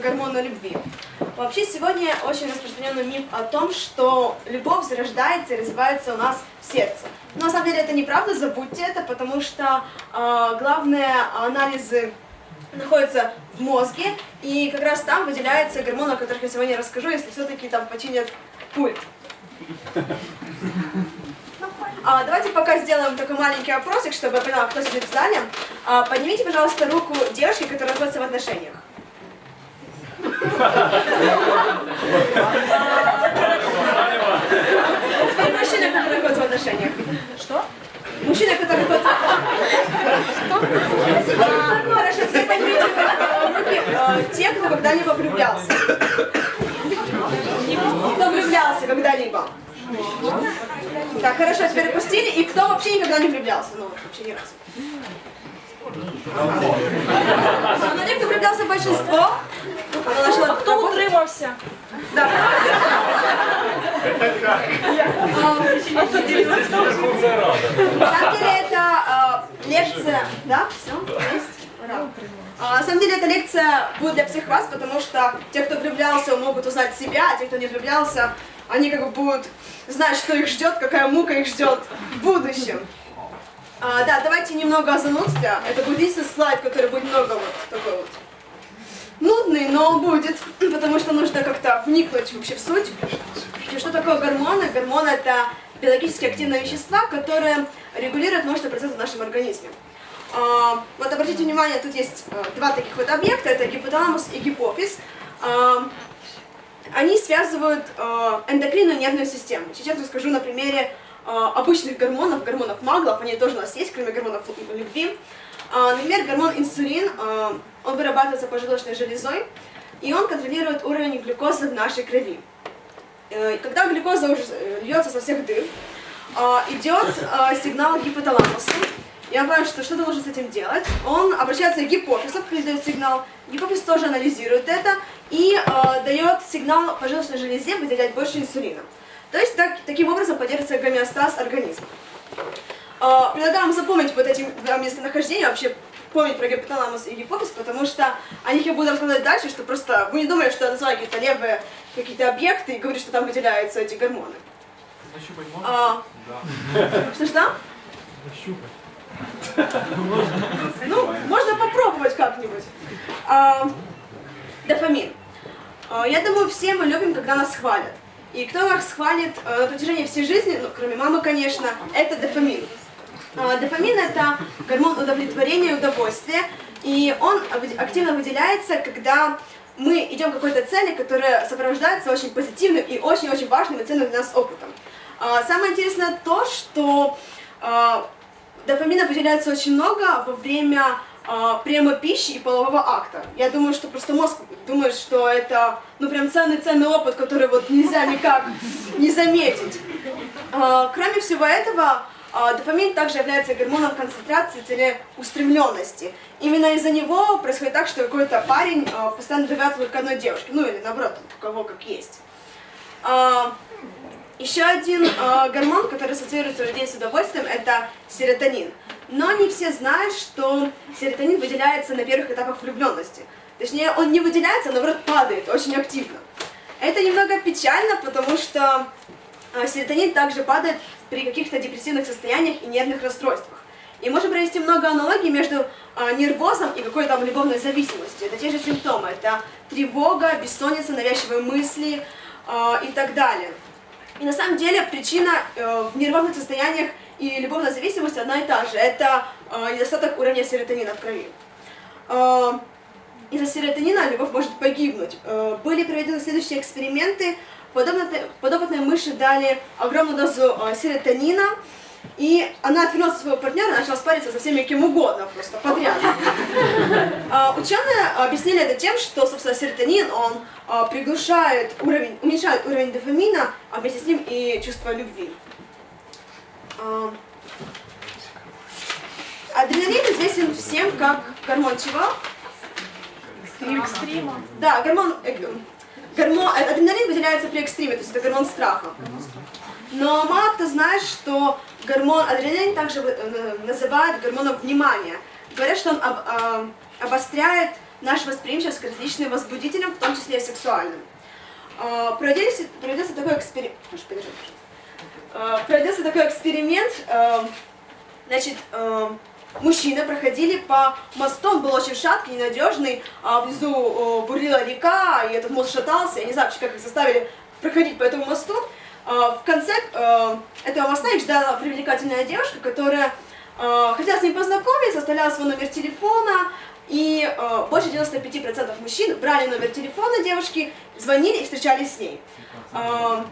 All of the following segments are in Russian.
как гормона любви. Вообще сегодня очень распространенный миф о том, что любовь зарождается и развивается у нас в сердце. Но на самом деле это неправда, забудьте это, потому что э, главные анализы находятся в мозге, и как раз там выделяется гормон, о которых я сегодня расскажу, если все-таки там починят пульт. А, давайте пока сделаем такой маленький опросик, чтобы я поняла, кто сидит в зале. А, поднимите, пожалуйста, руку девушки, которая находится в отношениях. Теперь мужчина, который находится в отношениях. Что? Мужчина, который находится... Что? А, хорошо, теперь поднимите руки те, кто когда-либо влюблялся. Кто влюблялся когда-либо? Так, хорошо, теперь опустили. И кто вообще никогда не влюблялся? Ну, вообще ни разу. Но те, кто влюблялся большинство, начала... Хто утримався? Да. На самом деле это э, лекция... Да, все, есть? Ура. А, на самом деле эта лекция будет для всех вас, потому что те, кто влюблялся, могут узнать себя, а те, кто не влюблялся, они как бы будут знать, что их ждет, какая мука их ждет в будущем. А, да, давайте немного о занудстве. Это будет единственный слайд, который будет много вот такой вот нудный, но будет, потому что нужно как-то вникнуть вообще в суть. И что такое гормоны? Гормоны – это биологически активные вещества, которые регулируют множество процессов в нашем организме. А, вот обратите внимание, тут есть э, два таких вот объекта, это гипоталамус и гипофиз. А, они связывают э, эндокринную нервную систему. Сейчас расскажу на примере э, обычных гормонов, гормонов маглов, они тоже у нас есть, кроме гормонов любви. А, например, гормон инсулин, он вырабатывается поджелудочной железой, и он контролирует уровень глюкозы в нашей крови. Когда глюкоза уже льется со всех дыр, идет сигнал гипоталамуса, я понимаю, что что-то нужно с этим делать. Он обращается к гипофизу, передает сигнал. Гипофиз тоже анализирует это и э, дает сигнал поджелудочной железе выделять больше инсулина. То есть так, таким образом поддерживается гомеостаз организма. Э, предлагаю вам запомнить вот эти два местонахождения, вообще помнить про гипоталамус и гипофиз, потому что о них я буду рассказывать дальше, что просто вы не думали, что я называю какие-то левые какие-то объекты и говорю, что там выделяются эти гормоны. Нащупать можно? А, Да. Что-что? Нащупать. Ну, можно попробовать как-нибудь. А, дофамин. А, я думаю, все мы любим, когда нас хвалят. И кто нас хвалит а, на протяжении всей жизни, ну, кроме мамы, конечно, это дофамин. А, дофамин – это гормон удовлетворения и удовольствия, и он активно выделяется, когда мы идем к какой-то цели, которая сопровождается очень позитивным и очень-очень важным и ценным для нас опытом. А, самое интересное то, что а, Дофамина выделяется очень много во время приема пищи и полового акта. Я думаю, что просто мозг думает, что это ну прям ценный-ценный опыт, который вот нельзя никак не заметить. Кроме всего этого, дофамин также является гормоном концентрации, целеустремленности. Именно из-за него происходит так, что какой-то парень э, постоянно добивается только одной девушки, ну или наоборот, у кого как есть. Э, еще один гормон, который ассоциируется у людей с удовольствием, это серотонин. Но не все знают, что серотонин выделяется на первых этапах влюбленности. Точнее, он не выделяется, а наоборот падает очень активно. Это немного печально, потому что серотонин также падает при каких-то депрессивных состояниях и нервных расстройствах. И можем провести много аналогий между э, нервозом и какой-то любовной зависимостью. Это те же симптомы. Это тревога, бессонница, навязчивые мысли э, и так далее. И на самом деле причина э, в нервозных состояниях и любовной зависимости одна и та же. Это недостаток уровня серотонина в крови. Из-за серотонина любовь может погибнуть. Э, были проведены следующие эксперименты. Подобные, подопытные мыши дали огромную дозу э, серотонина, и она отвернулась от своего партнера и начала спариться со всеми кем угодно, просто подряд. А, ученые объяснили это тем, что, собственно, серотонин, он а, приглушает уровень, уменьшает уровень дофамина, а вместе с ним и чувство любви. А, адреналин известен всем как гормон чего? Екстрима. Да, гормон, э, гормон, адреналин выделяется при экстриме, то есть это гормон страха. Но мало кто знает, что гормон адреналин также э, называют гормоном внимания. Говорят, что он об, э, обостряет наша восприимчивость к различным возбудителям, в том числе и сексуальным. Э, проводился, проводился такой эксперимент. Проводился такой эксперимент. Э, значит, э, мужчины проходили по мосту, он был очень шаткий, ненадежный, а внизу бурлила река, и этот мост шатался, я не знаю, как их заставили проходить по этому мосту. Э, в конце э, этого моста их ждала привлекательная девушка, которая э, хотела с ним познакомиться, оставляла свой номер телефона, и э, больше 95% мужчин брали номер телефона девушки, звонили и встречались с ней. Э,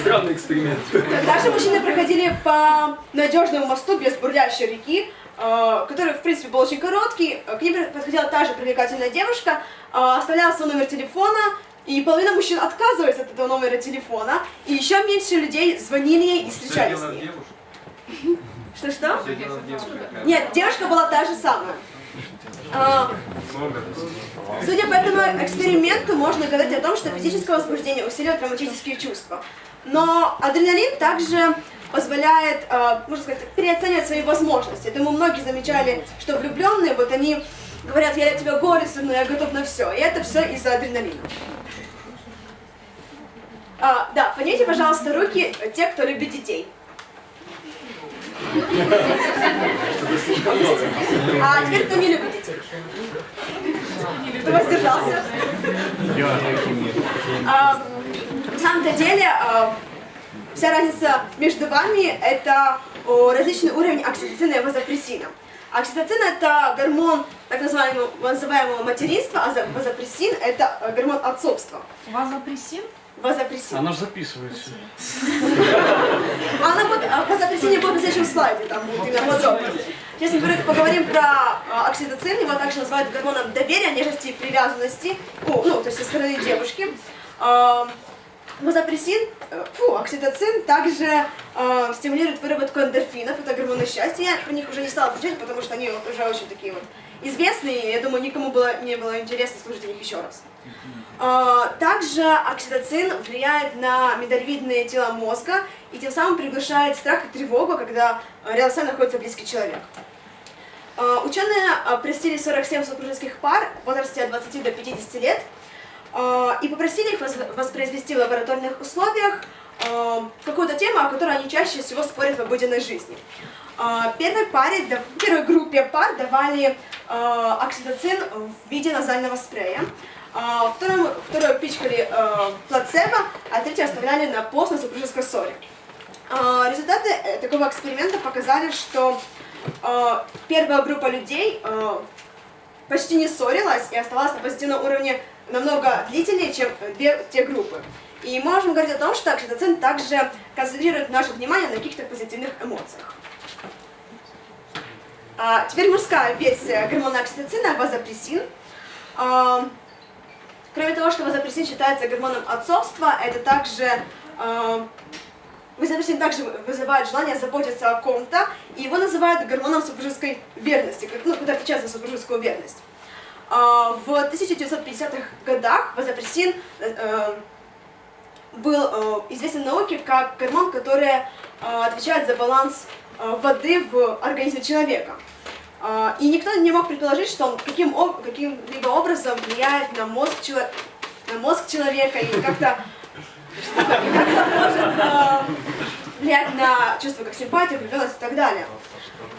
Странный эксперимент. Также мужчины проходили по надежному мосту без бурлящей реки, э, который, в принципе, был очень короткий. К ним подходила та же привлекательная девушка, э, оставляла свой номер телефона, и половина мужчин отказывались от этого номера телефона, и еще меньше людей звонили ей и встречались с ней. Что-что? Нет, девушка была та же самая. А, Судя по этому эксперименту, можно говорить о том, что физическое возбуждение усиливает романтические чувства. Но адреналин также позволяет, э, можно сказать, переоценивать свои возможности. Я думаю, многие замечали, что влюбленные, вот они говорят, я тебя горестно, но я готов на все. И это все из-за адреналина. А, да, поднимите, пожалуйста, руки те, кто любит детей. А теперь кто не любит детей? Кто воздержался? А, на самом-то деле, а, вся разница между вами – это различный уровень окситоцина и вазопрессина. Окситоцин – это гормон так называемого, называемого материнства, а вазопрессин – это гормон отцовства. Вазопрессин? Вазопрессин. Она же записывается. Она будет, а, вазопрессин будет на следующем слайде, там будет именно подробно. Сейчас мы поговорим про а, окситоцин, его также называют гормоном доверия, нежности и привязанности, ну то есть со стороны девушки. Вазопрессин, э, фу, окситоцин также э, стимулирует выработку эндорфинов, это гормоны счастья. Я про них уже не стала отвечать, потому что они вот уже очень такие вот известные, я думаю, никому было, не было интересно слушать о них еще раз. Э, также окситоцин влияет на миндалевидные тела мозга и тем самым приглашает страх и тревогу, когда рядом с вами находится близкий человек. Э, ученые э, просили 47 супружеских пар в возрасте от 20 до 50 лет, и попросили их воспроизвести в лабораторных условиях какую-то тему, о которой они чаще всего спорят в обыденной жизни. Первой, паре, первой группе пар давали окситоцин в виде назального спрея, вторую, вторую пичкали плацебо, а третью оставляли на пост на супружеской ссоре. Результаты э, такого эксперимента показали, что первая группа людей почти не ссорилась и оставалась на позитивном уровне намного длительнее, чем две те группы. И можем говорить о том, что окситоцин также концентрирует наше внимание на каких-то позитивных эмоциях. А, теперь мужская версия гормона окситоцина – вазопрессин. А, кроме того, что вазопрессин считается гормоном отцовства, это также а, Вазопрессин также вызывает желание заботиться о ком-то, и его называют гормоном супружеской верности, ну, когда отвечает за супружескую верность. А, в 1950-х годах вазопрессин э, был э, известен науке как гормон, который э, отвечает за баланс воды в организме человека. А, и никто не мог предположить, что он каким, каким-либо образом влияет на мозг, на мозг человека и как-то может влиять на чувства как симпатия, влюбленность и так далее.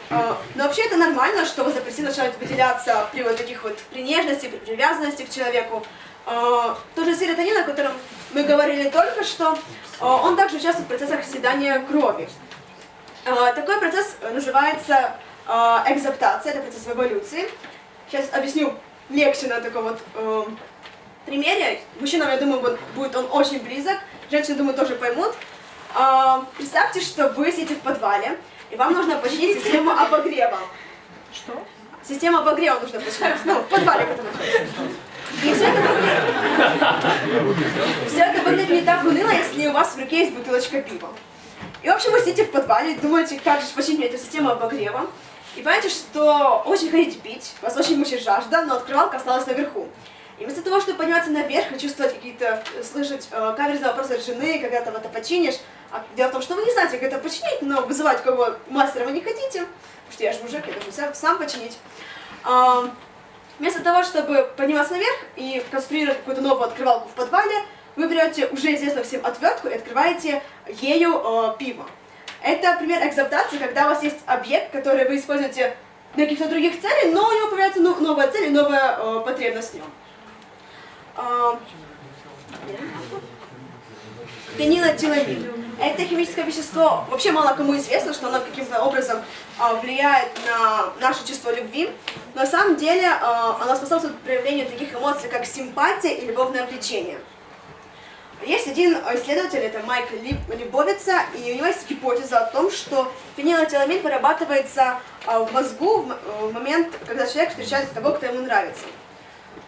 А, но вообще это нормально, что вазопрессин начинает выделяться при вот таких вот при нежности, при привязанности к человеку. А, Тоже серотонин, о котором мы говорили только что, а, он также участвует в процессах оседания крови. Такой процесс называется экзаптация, это процесс эволюции. Сейчас объясню легче на таком вот примере. Мужчинам, я думаю, будет он очень близок, женщины, думаю, тоже поймут. Представьте, что вы сидите в подвале, и вам нужно починить систему обогрева. Что? Систему обогрева нужно починить. Ну, в подвале, который находится. И все это, выглядит... все это выглядит не так уныло, если у вас в руке есть бутылочка пива. И, в общем, вы сидите в подвале и думаете, как же починить эту систему обогрева. И понимаете, что очень хотите пить, вас очень мучает жажда, но открывалка осталась наверху. И вместо того, чтобы подниматься наверх и чувствовать какие-то, слышать э, каверзные вопросы от жены, когда там это починишь, а дело в том, что вы не знаете, как это починить, но вызывать кого мастера вы не хотите, потому что я же мужик, я должен сам, починить. А, Вместо того, чтобы подниматься наверх и конструировать какую-то новую открывалку в подвале, вы берете уже известную всем отвертку и открываете ею э, пиво. Это пример экзаптации, когда у вас есть объект, который вы используете для каких-то других целей, но у него появляется ну- новая цель и новая э, потребность в нем. А, Фенилэтиламин. Это химическое вещество, вообще мало кому известно, что оно каким-то образом а, влияет на наше чувство любви. Но на самом деле а, оно способствует проявлению таких эмоций, как симпатия и любовное влечение. Есть один исследователь, это Майк Либ- Либовица, и у него есть гипотеза о том, что фенилэтиламин вырабатывается а, в мозгу в момент, когда человек встречает того, кто ему нравится.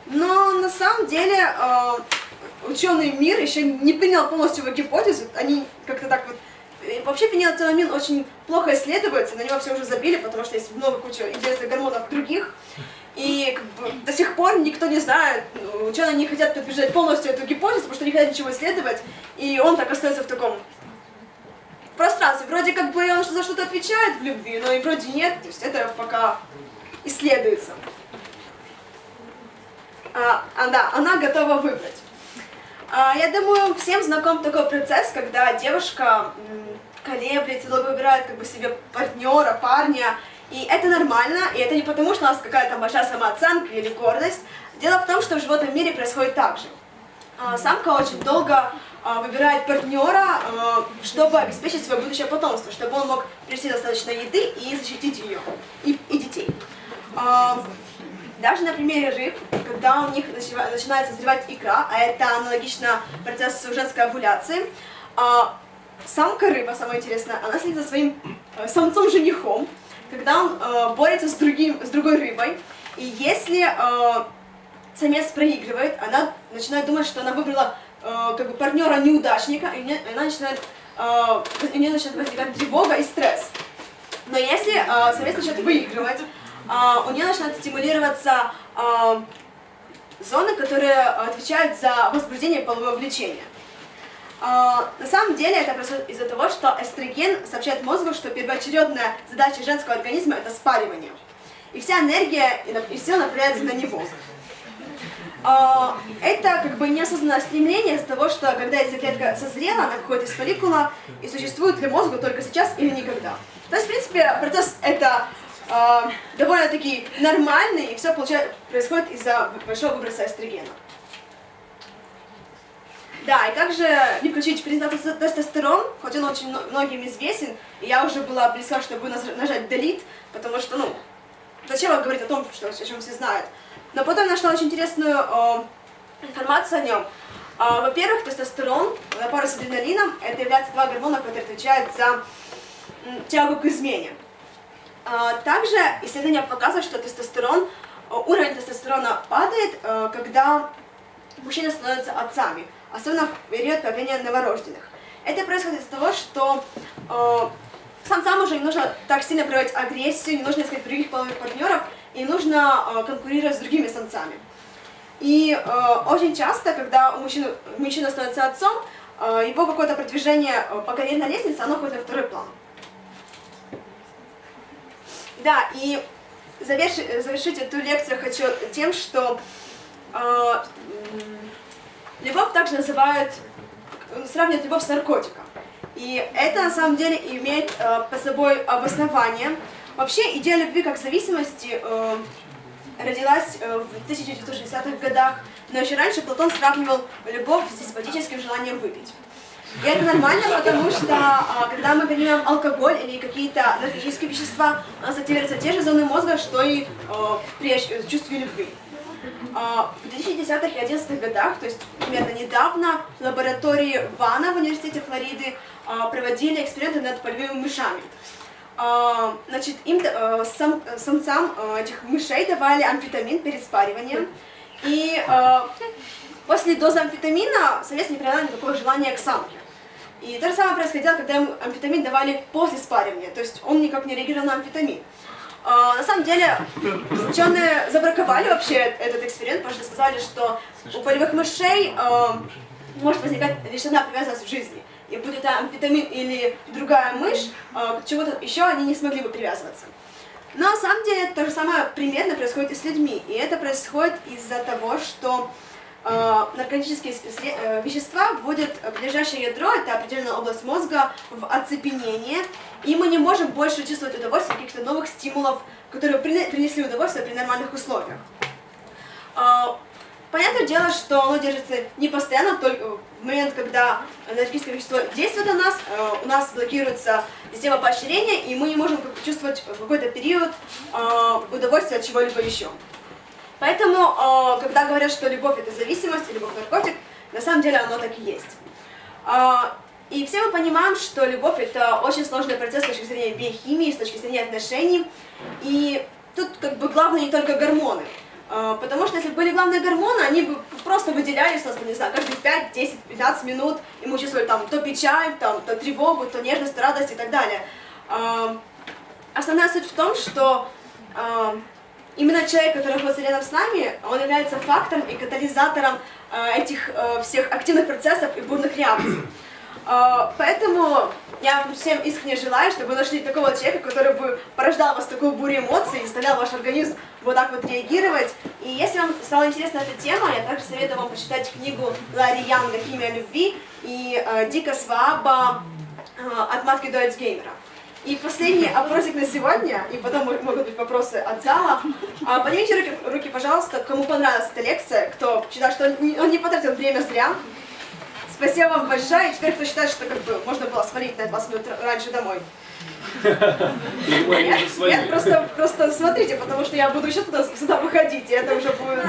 Но на самом деле ученый мир еще не принял полностью его гипотезу, они как-то так вот... и Вообще фенилэтиламин очень плохо исследуется, на него все уже забили, потому что есть много куча интересных гормонов других. И как бы, до сих пор никто не знает, ну, ученые не хотят подтверждать полностью эту гипотезу, потому что не хотят ничего исследовать, и он так остается в таком пространстве. Вроде как бы он за что-то отвечает в любви, но и вроде нет, то есть это пока исследуется. А, а, да, она готова выбрать. А, я думаю, всем знаком такой процесс, когда девушка колеблется, долго выбирает как бы себе партнера, парня, и это нормально, и это не потому, что у нас какая-то большая самооценка или гордость. Дело в том, что в животном мире происходит так же. А, Самка очень долго а, выбирает партнера, чтобы обеспечить свое будущее потомство, чтобы он мог принести достаточно еды и защитить ее и, и детей. Даже на примере рыб, когда у них начи- начинает созревать икра, а это аналогично процессу женской овуляции, а, самка рыба, самое интересное, она следит за своим э, самцом-женихом, когда он э, борется с, другим, с другой рыбой, и если э, самец проигрывает, она начинает думать, что она выбрала как бы партнера неудачника, и она начинает, у нее начинает возникать тревога и стресс. Но если э, самец начинает выигрывать, у нее начинают стимулироваться э, зоны, которые отвечают за возбуждение полового влечения. А, На самом деле это происходит из-за того, что эстроген сообщает мозгу, что первоочередная задача женского организма это спаривание. И вся энергия и сила направляется на него. А, Это как бы неосознанное стремление из-за того, что когда яйцеклетка созрела, она выходит из фолликула и существует для мозга только сейчас или никогда. То есть, в принципе, процесс это а, довольно-таки нормальный, и все происходит из-за большого выброса эстрогена. Да, и также не включить тестостерон, хоть он очень мно- многим известен, и я уже была близка, чтобы нажать delete, потому что, ну, зачем говорить о том, что, о чем все знают. Но потом нашла очень интересную э, информацию о нем. А, Во-первых, тестостерон на пару с адреналином, это является два гормона, которые отвечают за тягу к измене. А, Также исследования показывают, что тестостерон, э, уровень тестостерона падает, э, когда мужчины становятся отцами, особенно в период появления новорожденных. Это происходит из-за того, что э, самцам уже не нужно так сильно проявлять агрессию, не нужно искать других половых партнеров, и нужно конкурировать с другими самцами. И очень часто, когда мужчина становится отцом, его какое-то продвижение по карьерной лестнице, оно уходит на второй план. Да, и заверши- завершить эту лекцию хочу тем, что э, любовь также называют, сравнивают любовь с наркотиком. И это на самом деле имеет э, под собой обоснование. Вообще идея любви как зависимости э, родилась э, в 1960-х годах, но еще раньше Платон сравнивал любовь с деспотическим желанием выпить. И это нормально, потому что а, когда мы принимаем алкоголь или какие-то наркотические вещества, у нас активируются те же зоны мозга, что и э, при э, чувстве любви. А, В 2010-х и 2011 годах, то есть примерно недавно, в лаборатории Вана в университете Флориды а, проводили эксперименты над полевыми мышами. А, Значит, им э, сам- самцам э, этих мышей давали амфетамин перед спариванием, и после дозы амфетамина самец не проявлял никакого желания к самке. И то же самое происходило, когда ему амфетамин давали после спаривания, то есть он никак не реагировал на амфетамин. А, на самом деле, ученые забраковали вообще этот эксперимент, потому что сказали, что у полевых мышей э, может возникать лишь одна привязанность в жизни. И будет это амфетамин или другая мышь, э, к чему-то еще они не смогли бы привязываться. Но на самом деле то же самое примерно происходит и с людьми. И это происходит из-за того, что наркотические сле- э, вещества вводят ближайшее ядро, это определенная область мозга, в оцепенение, и мы не можем больше чувствовать удовольствие каких-то новых стимулов, которые прине- принесли удовольствие при нормальных условиях. Э, Понятное дело, что оно держится не постоянно, только в момент, когда наркотическое вещество действует на нас, э, у нас блокируется система поощрения, и мы не можем чувствовать в какой-то период э, удовольствие от чего-либо еще. Поэтому, э, когда говорят, что любовь это зависимость, и любовь наркотик, на самом деле оно так и есть. А, И все мы понимаем, что любовь это очень сложный процесс с точки зрения биохимии, с точки зрения отношений. И тут как бы главное не только гормоны. А, Потому что если бы были главные гормоны, они бы просто выделялись у нас, не знаю, каждые 5, 10, 15 минут, и мы чувствовали там то печаль, там, то тревогу, то нежность, то радость и так далее. Основная суть в том, что именно человек, который находится рядом с нами, он является фактором и катализатором а, этих а, всех активных процессов и бурных реакций. А, Поэтому я всем искренне желаю, чтобы вы нашли такого человека, который бы порождал у вас такую бурю эмоций и заставлял ваш организм вот так вот реагировать. И если вам стала интересна эта тема, я также советую вам почитать книгу Ларри Янга «Химия любви» и э, Дика Сваба э, «От матки до Альцгеймера». И последний опросик на сегодня, и потом мо- могут быть вопросы от зала. А, Поднимите руки, руки, пожалуйста, кому понравилась эта лекция, кто считает, что он не, он не потратил время зря. Спасибо вам большое. И теперь кто считает, что как бы можно было свалить на 20 минут раньше домой. Нет, просто, просто смотрите, потому что я буду еще туда, сюда выходить, и это уже будет...